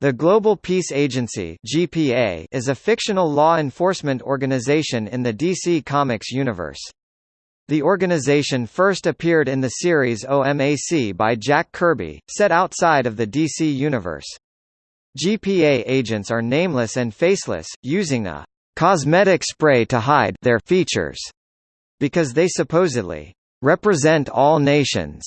The Global Peace Agency (GPA) is a fictional law enforcement organization in the DC Comics universe. The organization first appeared in the series OMAC by Jack Kirby, set outside of the DC universe. GPA agents are nameless and faceless, using a cosmetic spray to hide their features because they supposedly represent all nations.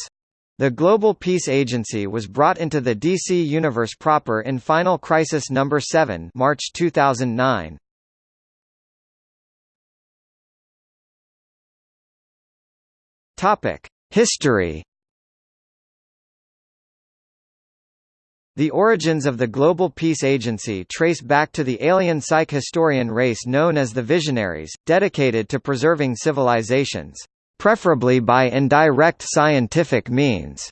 The Global Peace Agency was brought into the DC universe proper in Final Crisis number 7, March 2009. Topic: History. The origins of the Global Peace Agency trace back to the alien psych historian race known as the Visionaries, dedicated to preserving civilizations preferably by indirect scientific means.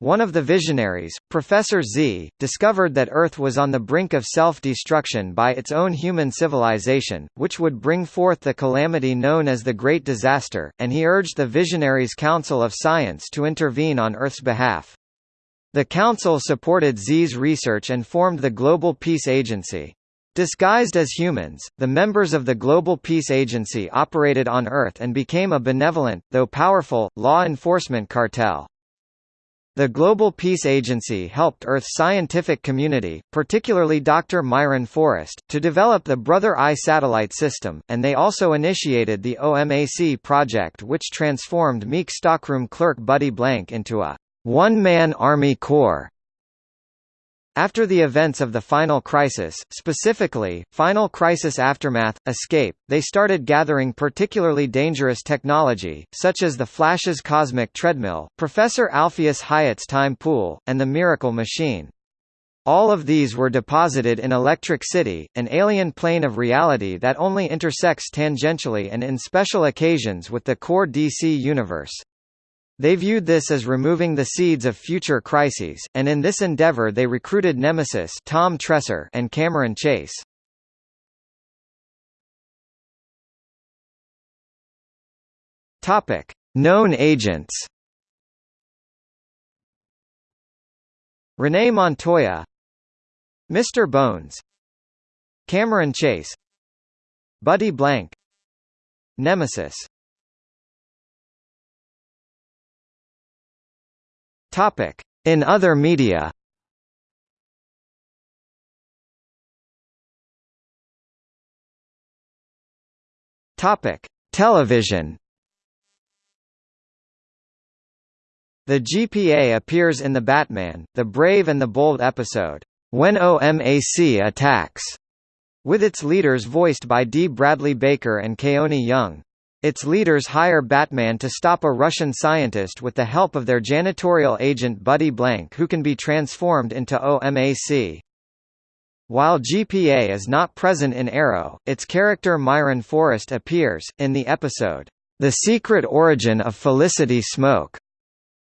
One of the visionaries, Professor Z, discovered that Earth was on the brink of self-destruction by its own human civilization, which would bring forth the calamity known as the Great Disaster, and he urged the Visionaries' Council of Science to intervene on Earth's behalf. The Council supported Z's research and formed the Global Peace Agency. Disguised as humans, the members of the Global Peace Agency operated on Earth and became a benevolent, though powerful, law enforcement cartel. The Global Peace Agency helped Earth's scientific community, particularly Dr. Myron Forrest, to develop the Brother Eye satellite system, and they also initiated the OMAC project which transformed meek stockroom clerk Buddy Blank into a one-man army corps. After the events of the Final Crisis, specifically, Final Crisis Aftermath, Escape, they started gathering particularly dangerous technology, such as the Flash's cosmic treadmill, Professor Alpheus Hyatt's time pool, and the Miracle Machine. All of these were deposited in Electric City, an alien plane of reality that only intersects tangentially and in special occasions with the core DC universe. They viewed this as removing the seeds of future crises, and in this endeavor they recruited Nemesis Tom Tresser and Cameron Chase. Topic: Known agents. Renee Montoya, Mr. Bones, Cameron Chase, Buddy Blank, Nemesis Topic: In other media. Topic: Television. The GPA appears in the Batman, The Brave and the Bold episode, When OMAC Attacks, with its leaders voiced by D. Bradley Baker and Keone Young. Its leaders hire Batman to stop a Russian scientist with the help of their janitorial agent Buddy Blank who can be transformed into OMAC. While GPA is not present in Arrow, its character Myron Forrest appears, in the episode, The Secret Origin of Felicity Smoak,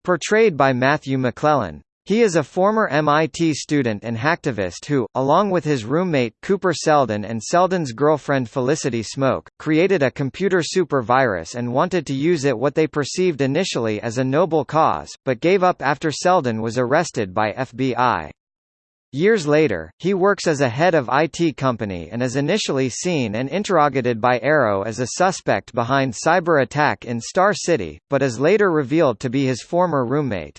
portrayed by Matthew McClellan. He is a former MIT student and hacktivist who, along with his roommate Cooper Seldon and Seldon's girlfriend Felicity Smoak, created a computer super virus and wanted to use it what they perceived initially as a noble cause, but gave up after Seldon was arrested by FBI. Years later, he works as a head of IT company and is initially seen and interrogated by Arrow as a suspect behind cyber attack in Star City, but is later revealed to be his former roommate.